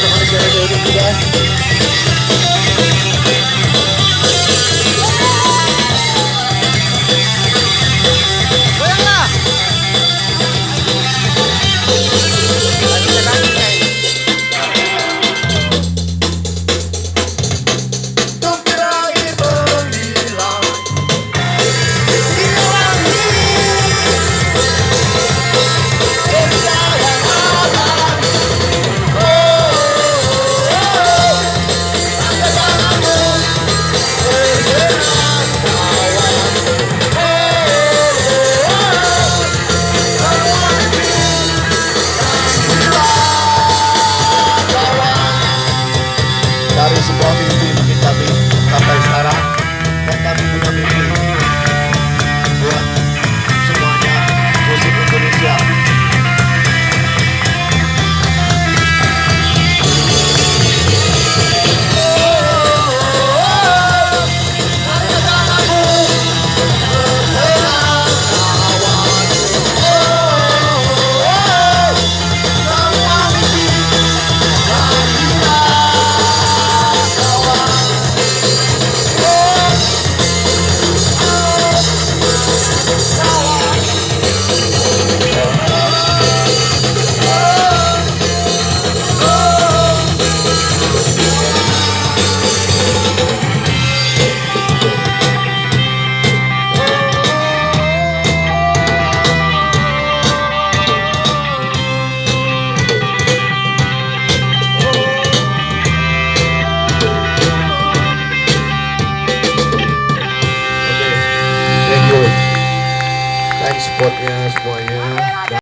Mantap sekali share suporte, não tem, não tá bem, tá, tá, spotnya semuanya.